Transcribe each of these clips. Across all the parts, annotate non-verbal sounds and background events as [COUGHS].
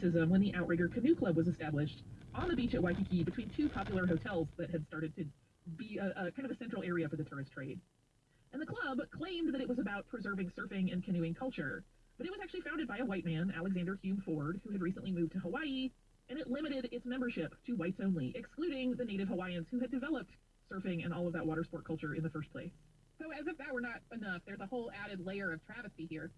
when the Outrigger Canoe Club was established on the beach at Waikiki between two popular hotels that had started to be a, a kind of a central area for the tourist trade. And the club claimed that it was about preserving surfing and canoeing culture, but it was actually founded by a white man, Alexander Hume Ford, who had recently moved to Hawaii, and it limited its membership to whites only, excluding the native Hawaiians who had developed surfing and all of that water sport culture in the first place. So as if that were not enough, there's a whole added layer of travesty here.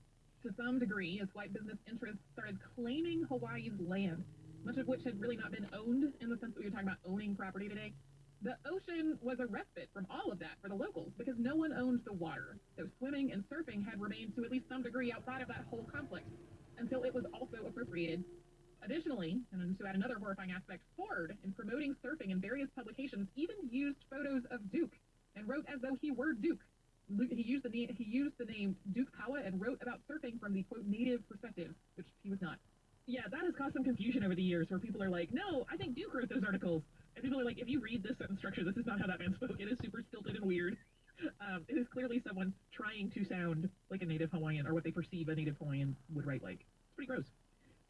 To some degree, as white business interests started claiming Hawaii's land, much of which had really not been owned in the sense that we were talking about owning property today, the ocean was a respite from all of that for the locals because no one owned the water. So swimming and surfing had remained to at least some degree outside of that whole complex until it was also appropriated. Additionally, and to add another horrifying aspect, Ford, in promoting surfing in various publications, even used photos of Duke and wrote as though he were Duke. He used the name, he used the name Duke Paoa and wrote about surfing from the quote native perspective, which he was not. Yeah, that has caused some confusion over the years where people are like, no, I think Duke wrote those articles. And people are like, if you read this sentence structure, this is not how that man spoke. It is super stilted and weird. Um, it is clearly someone trying to sound like a native Hawaiian or what they perceive a native Hawaiian would write like. It's pretty gross.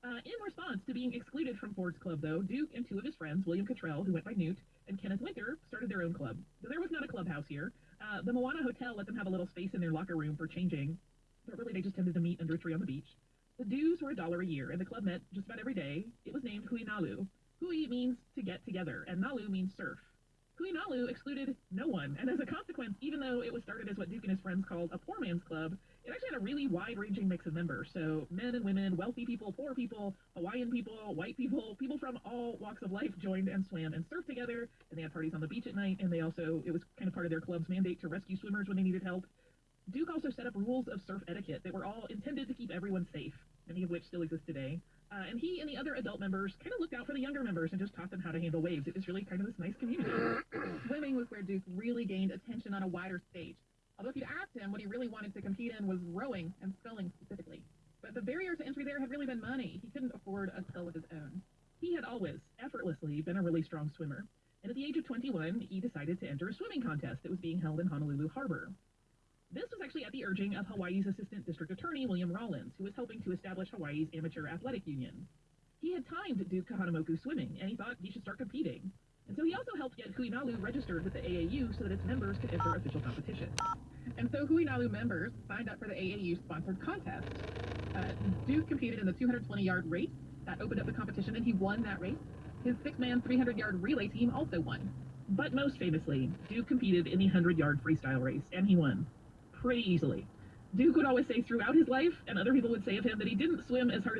Uh, in response to being excluded from Ford's club, though, Duke and two of his friends, William Cottrell, who went by Newt, and Kenneth Winter, started their own club. So there was not a clubhouse here. Uh, the Moana Hotel let them have a little space in their locker room for changing, but really they just tended to meet under a tree on the beach. The dues were a dollar a year, and the club met just about every day. It was named Hui Nalu. Hui means to get together, and Nalu means surf. Hui Nalu excluded no one, and as a consequence, even though it was started as what Duke and his friends called a poor man's club, it actually had a really wide-ranging mix of members. So men and women, wealthy people, poor people, Hawaiian people, white people, people from all walks of life joined and swam and surfed together, and they had parties on the beach at night, and they also, it was kind of part of their club's mandate to rescue swimmers when they needed help. Duke also set up rules of surf etiquette that were all intended to keep everyone safe, many of which still exist today. Uh, and he and the other adult members kind of looked out for the younger members and just taught them how to handle waves. It was really kind of this nice community. [COUGHS] Swimming was where Duke really gained attention on a wider stage. Although if you'd asked him what he really wanted to compete in was rowing and sculling specifically. But the barrier to entry there had really been money. He couldn't afford a scull of his own. He had always, effortlessly, been a really strong swimmer. And at the age of 21, he decided to enter a swimming contest that was being held in Honolulu Harbor. This was actually at the urging of Hawaii's Assistant District Attorney, William Rawlins, who was helping to establish Hawaii's amateur athletic union. He had timed Duke Kahanamoku swimming, and he thought he should start competing. And so he also helped get Huinalu registered with the AAU so that its members could enter official competition. And so Huinalu members signed up for the AAU-sponsored contest. Uh, Duke competed in the 220-yard race. That opened up the competition, and he won that race. His six-man 300-yard relay team also won. But most famously, Duke competed in the 100-yard freestyle race, and he won pretty easily. Duke would always say throughout his life, and other people would say of him, that he didn't swim as hard as